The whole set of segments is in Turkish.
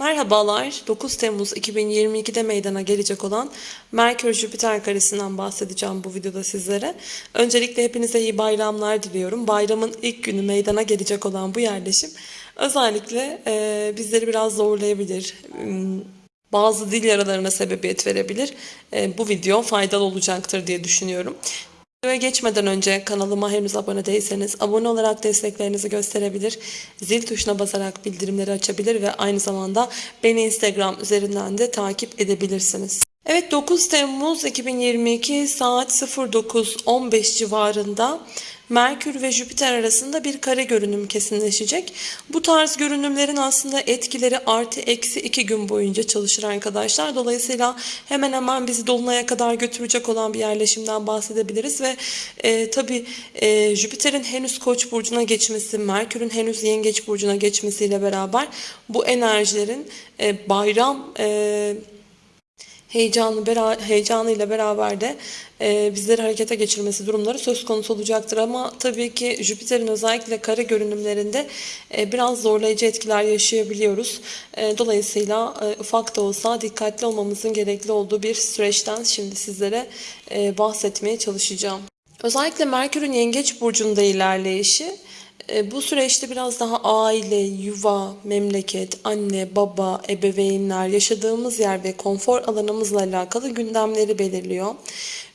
Merhabalar, 9 Temmuz 2022'de meydana gelecek olan Merkür-Jüpiter karesinden bahsedeceğim bu videoda sizlere. Öncelikle hepinize iyi bayramlar diliyorum. Bayramın ilk günü meydana gelecek olan bu yerleşim özellikle e, bizleri biraz zorlayabilir. Bazı dil yaralarına sebebiyet verebilir. E, bu video faydalı olacaktır diye düşünüyorum. Videoya geçmeden önce kanalıma henüz abone değilseniz abone olarak desteklerinizi gösterebilir, zil tuşuna basarak bildirimleri açabilir ve aynı zamanda beni Instagram üzerinden de takip edebilirsiniz. Evet 9 Temmuz 2022 saat 09.15 civarında Merkür ve Jüpiter arasında bir kare görünüm kesinleşecek. Bu tarz görünümlerin aslında etkileri artı eksi iki gün boyunca çalışır arkadaşlar. Dolayısıyla hemen hemen bizi Dolunay'a kadar götürecek olan bir yerleşimden bahsedebiliriz. Ve e, tabii e, Jüpiter'in henüz Koç burcuna geçmesi, Merkür'ün henüz Yengeç burcuna geçmesiyle beraber bu enerjilerin e, bayram... E, heyecanı bera, heyecanıyla beraber de e, bizleri harekete geçirmesi durumları söz konusu olacaktır. Ama tabii ki Jüpiter'in özellikle kare görünümlerinde e, biraz zorlayıcı etkiler yaşayabiliyoruz. E, dolayısıyla e, ufak da olsa dikkatli olmamızın gerekli olduğu bir süreçten şimdi sizlere e, bahsetmeye çalışacağım. Özellikle Merkür'ün Yengeç burcunda ilerleyişi bu süreçte biraz daha aile, yuva, memleket, anne, baba, ebeveynler, yaşadığımız yer ve konfor alanımızla alakalı gündemleri belirliyor.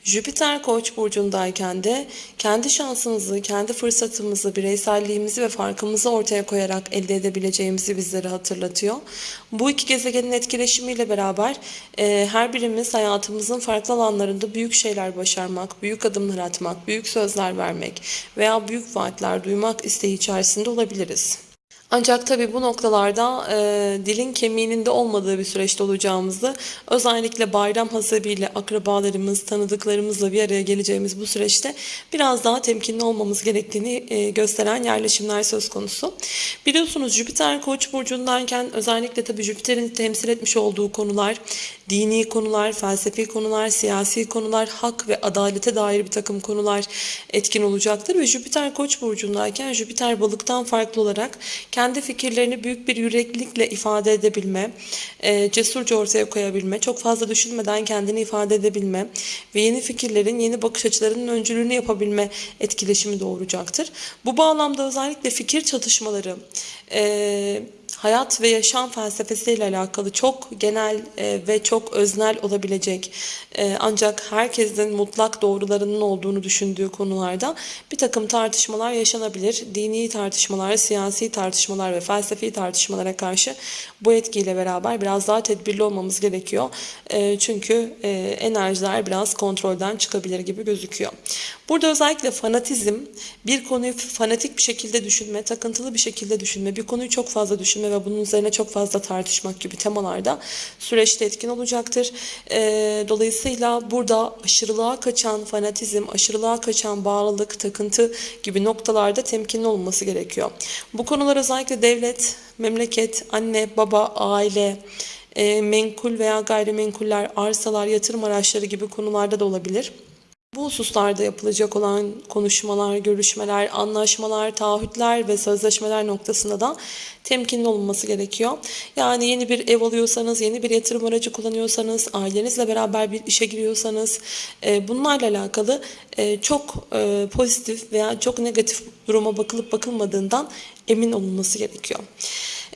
Jüpiter Koç burcundayken de kendi şansımızı, kendi fırsatımızı, bireyselliğimizi ve farkımızı ortaya koyarak elde edebileceğimizi bizlere hatırlatıyor. Bu iki gezegenin etkileşimiyle beraber e, her birimiz hayatımızın farklı alanlarında büyük şeyler başarmak, büyük adımlar atmak, büyük sözler vermek veya büyük vaatler duymak isteği içerisinde olabiliriz. Ancak tabii bu noktalarda e, dilin kemiğinin de olmadığı bir süreçte olacağımızı özellikle bayram hasabıyla akrabalarımız, tanıdıklarımızla bir araya geleceğimiz bu süreçte biraz daha temkinli olmamız gerektiğini e, gösteren yerleşimler söz konusu. Biliyorsunuz Jüpiter Koç burcundayken özellikle tabii Jüpiter'in temsil etmiş olduğu konular dini konular, felsefi konular, siyasi konular, hak ve adalete dair bir takım konular etkin olacaktır ve Jüpiter Koç burcundayken Jüpiter balıktan farklı olarak kendi fikirlerini büyük bir yüreklilikle ifade edebilme, e, cesurca ortaya koyabilme, çok fazla düşünmeden kendini ifade edebilme ve yeni fikirlerin, yeni bakış açılarının öncülüğünü yapabilme etkileşimi doğuracaktır. Bu bağlamda özellikle fikir çatışmaları, e, hayat ve yaşam felsefesiyle alakalı çok genel e, ve çok öznel olabilecek e, ancak herkesin mutlak doğrularının olduğunu düşündüğü konularda bir takım tartışmalar yaşanabilir. Dini tartışmalar, siyasi tartışmalar ve felsefi tartışmalara karşı bu etkiyle beraber biraz daha tedbirli olmamız gerekiyor. E, çünkü enerjiler biraz kontrolden çıkabilir gibi gözüküyor. Burada özellikle fanatizm, bir konuyu fanatik bir şekilde düşünme, takıntılı bir şekilde düşünme, bir konuyu çok fazla düşünme ve bunun üzerine çok fazla tartışmak gibi temalarda süreçte etkin olacaktır. E, dolayısıyla burada aşırılığa kaçan fanatizm, aşırılığa kaçan bağlılık, takıntı gibi noktalarda temkinli olması gerekiyor. Bu konular özellikle devlet, memleket, anne, baba, aile, e, menkul veya gayrimenkuller, arsalar, yatırım araçları gibi konularda da olabilir. Bu hususlarda yapılacak olan konuşmalar, görüşmeler, anlaşmalar, taahhütler ve sözleşmeler noktasında da temkinli olunması gerekiyor. Yani yeni bir ev alıyorsanız, yeni bir yatırım aracı kullanıyorsanız, ailenizle beraber bir işe giriyorsanız e, bunlarla alakalı e, çok e, pozitif veya çok negatif duruma bakılıp bakılmadığından emin olunması gerekiyor.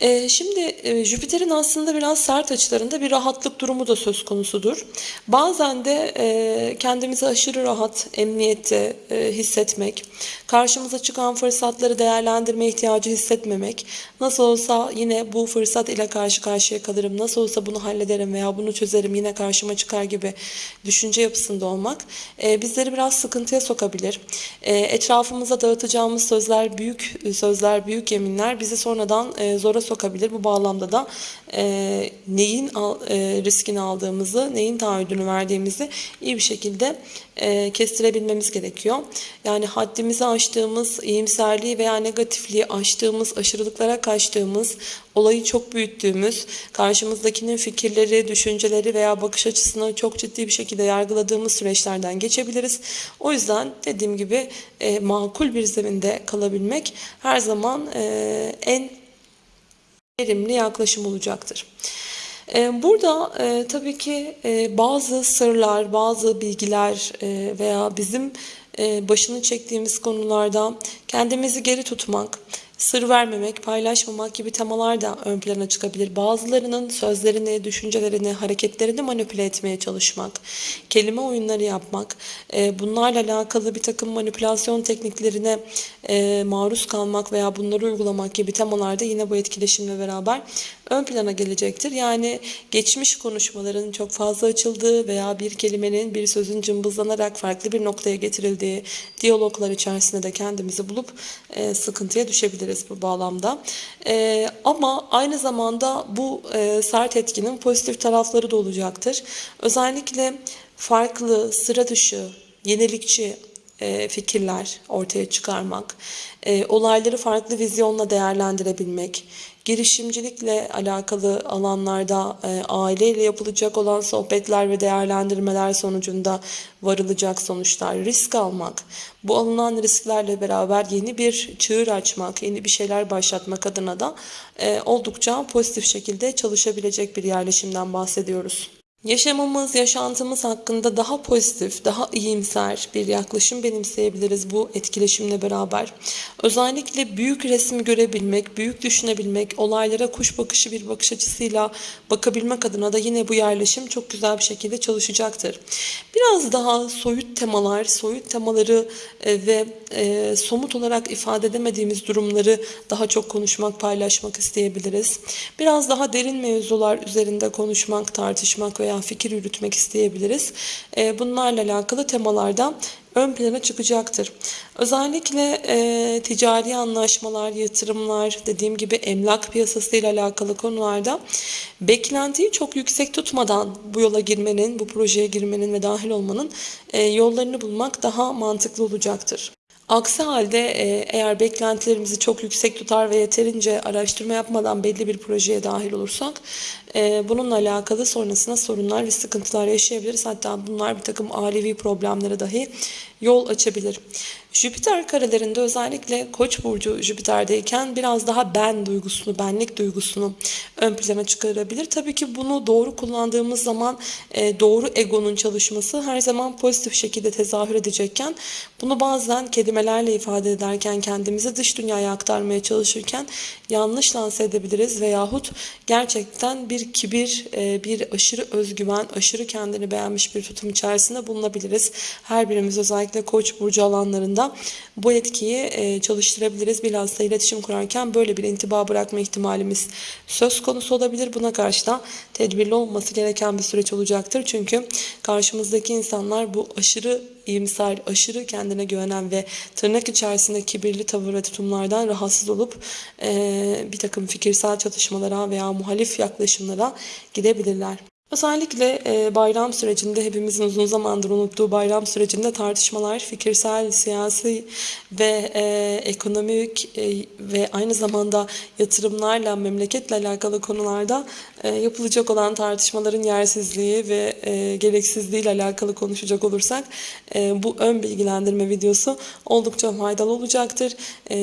Ee, şimdi e, Jüpiter'in aslında biraz sert açılarında bir rahatlık durumu da söz konusudur. Bazen de e, kendimizi aşırı rahat, emniyette e, hissetmek, karşımıza çıkan fırsatları değerlendirme ihtiyacı hissetmemek, nasıl olsa yine bu fırsat ile karşı karşıya kalırım, nasıl olsa bunu hallederim veya bunu çözerim yine karşıma çıkar gibi düşünce yapısında olmak bizleri biraz sıkıntıya sokabilir. Etrafımıza dağıtacağımız sözler büyük sözler, büyük yeminler bizi sonradan zora sokabilir. Bu bağlamda da e, neyin al, e, riskini aldığımızı, neyin taahhüdünü verdiğimizi iyi bir şekilde e, kestirebilmemiz gerekiyor. Yani haddimizi aştığımız, iyimserliği veya negatifliği aştığımız, aşırılıklara kaçtığımız, olayı çok büyüttüğümüz, karşımızdakinin fikirleri, düşünceleri veya bakış açısını çok ciddi bir şekilde yargıladığımız süreçlerden geçebiliriz. O yüzden dediğim gibi e, makul bir zeminde kalabilmek her zaman e, en verimli yaklaşım olacaktır. Ee, Burada e, tabii ki e, bazı sırlar, bazı bilgiler e, veya bizim e, başını çektiğimiz konularda kendimizi geri tutmak, sır vermemek, paylaşmamak gibi temalar da ön plana çıkabilir. Bazılarının sözlerini, düşüncelerini, hareketlerini manipüle etmeye çalışmak, kelime oyunları yapmak, e, bunlarla alakalı bir takım manipülasyon tekniklerine e, maruz kalmak veya bunları uygulamak gibi temalarda yine bu etkileşimle beraber ön plana gelecektir. Yani geçmiş konuşmaların çok fazla açıldığı veya bir kelimenin, bir sözün cımbızlanarak farklı bir noktaya getirildiği diyaloglar içerisinde de kendimizi bulup e, sıkıntıya düşebiliriz bu bağlamda. E, ama aynı zamanda bu e, sert etkinin pozitif tarafları da olacaktır. Özellikle farklı, sıra dışı, yenilikçi e, fikirler ortaya çıkarmak, e, olayları farklı vizyonla değerlendirebilmek, girişimcilikle alakalı alanlarda e, aileyle yapılacak olan sohbetler ve değerlendirmeler sonucunda varılacak sonuçlar, risk almak, bu alınan risklerle beraber yeni bir çığır açmak, yeni bir şeyler başlatmak adına da e, oldukça pozitif şekilde çalışabilecek bir yerleşimden bahsediyoruz. Yaşamımız, yaşantımız hakkında daha pozitif, daha iyimser bir yaklaşım benimseyebiliriz bu etkileşimle beraber. Özellikle büyük resmi görebilmek, büyük düşünebilmek, olaylara kuş bakışı bir bakış açısıyla bakabilmek adına da yine bu yerleşim çok güzel bir şekilde çalışacaktır. Biraz daha soyut temalar, soyut temaları e, ve e, somut olarak ifade edemediğimiz durumları daha çok konuşmak, paylaşmak isteyebiliriz. Biraz daha derin mevzular üzerinde konuşmak, tartışmak veya fikir yürütmek isteyebiliriz. E, bunlarla alakalı temalarda ön plana çıkacaktır. Özellikle e, ticari anlaşmalar, yatırımlar, dediğim gibi emlak piyasası ile alakalı konularda beklentiyi çok yüksek tutmadan bu yola girmenin, bu projeye girmenin ve dahil olmanın e, yollarını bulmak daha mantıklı olacaktır. Aksi halde e, eğer beklentilerimizi çok yüksek tutar ve yeterince araştırma yapmadan belli bir projeye dahil olursak bununla alakalı sonrasında sorunlar ve sıkıntılar yaşayabiliriz. Hatta bunlar bir takım ailevi problemlere dahi yol açabilir. Jüpiter karelerinde özellikle Koç burcu Jüpiter'deyken biraz daha ben duygusunu, benlik duygusunu ön plana çıkarabilir. Tabii ki bunu doğru kullandığımız zaman e, doğru egonun çalışması her zaman pozitif şekilde tezahür edecekken bunu bazen kelimelerle ifade ederken kendimizi dış dünyaya aktarmaya çalışırken yanlış lanse edebiliriz veyahut gerçekten bir kibir, e, bir aşırı özgüven, aşırı kendini beğenmiş bir tutum içerisinde bulunabiliriz. Her birimiz özellikle Koç burcu alanlarında bu etkiyi e, çalıştırabiliriz. Bilhassa iletişim kurarken böyle bir intiba bırakma ihtimalimiz söz konusu olabilir. Buna karşı da tedbirli olması gereken bir süreç olacaktır. Çünkü karşımızdaki insanlar bu aşırı iyimser, aşırı kendine güvenen ve tırnak içerisinde kibirli tavır ve tutumlardan rahatsız olup e, bir takım fikirsel çatışmalara veya muhalif yaklaşımlara gidebilirler. Özellikle e, bayram sürecinde hepimizin uzun zamandır unuttuğu bayram sürecinde tartışmalar, fikirsel, siyasi ve e, ekonomik e, ve aynı zamanda yatırımlarla, memleketle alakalı konularda yapılacak olan tartışmaların yersizliği ve gereksizliği ile alakalı konuşacak olursak bu ön bilgilendirme videosu oldukça faydalı olacaktır.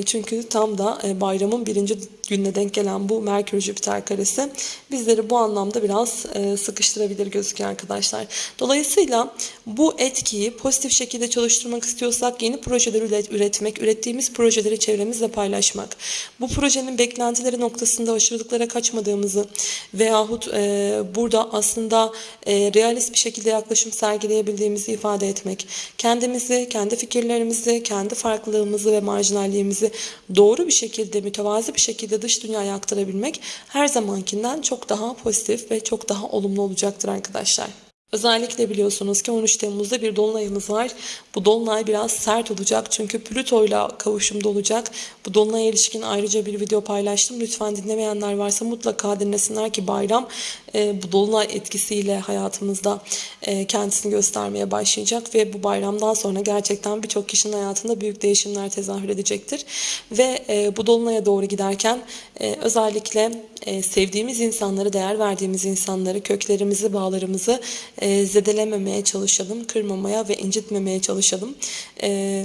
Çünkü tam da bayramın birinci gününe denk gelen bu Merkür-Jüpiter karesi bizleri bu anlamda biraz e, sıkıştırabilir gözüküyor arkadaşlar. Dolayısıyla bu etkiyi pozitif şekilde çalıştırmak istiyorsak yeni projeler üretmek, ürettiğimiz projeleri çevremizle paylaşmak, bu projenin beklentileri noktasında aşırılıklara kaçmadığımızı veyahut e, burada aslında e, realist bir şekilde yaklaşım sergileyebildiğimizi ifade etmek, kendimizi, kendi fikirlerimizi, kendi farklılığımızı ve marjinalliğimizi doğru bir şekilde, mütevazi bir şekilde dış dünyaya aktarabilmek her zamankinden çok daha pozitif ve çok daha olumlu olacaktır arkadaşlar. Özellikle biliyorsunuz ki 13 Temmuz'da bir dolunayımız var. Bu dolunay biraz sert olacak çünkü Plüto ile kavuşumda olacak. Bu dolunaya ilişkin ayrıca bir video paylaştım. Lütfen dinlemeyenler varsa mutlaka dinlesinler ki bayram e, bu dolunay etkisiyle hayatımızda e, kendisini göstermeye başlayacak ve bu bayramdan sonra gerçekten birçok kişinin hayatında büyük değişimler tezahür edecektir. Ve e, bu dolunaya doğru giderken e, özellikle e, sevdiğimiz insanları, değer verdiğimiz insanları, köklerimizi, bağlarımızı e, zedelememeye çalışalım, kırmamaya ve incitmemeye çalışalım. E,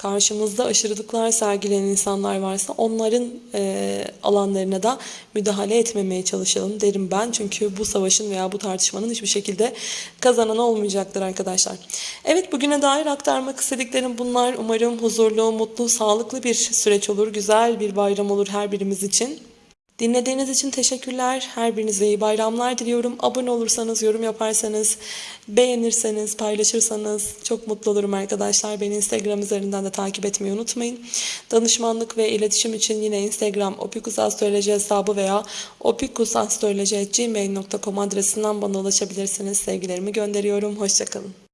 karşımızda aşırılıklar sergileyen insanlar varsa onların e, alanlarına da müdahale etmemeye çalışalım derim ben. Çünkü bu savaşın veya bu tartışmanın hiçbir şekilde kazanan olmayacaktır arkadaşlar. Evet bugüne dair aktarmak istediklerim bunlar. Umarım huzurlu, mutlu, sağlıklı bir süreç olur. Güzel bir bayram olur her birimiz için. Dinlediğiniz için teşekkürler. Her birinize iyi bayramlar diliyorum. Abone olursanız, yorum yaparsanız, beğenirseniz, paylaşırsanız çok mutlu olurum arkadaşlar. Beni Instagram üzerinden de takip etmeyi unutmayın. Danışmanlık ve iletişim için yine Instagram opikusastroloji hesabı veya opikusastroloji.gmail.com adresinden bana ulaşabilirsiniz. Sevgilerimi gönderiyorum. Hoşçakalın.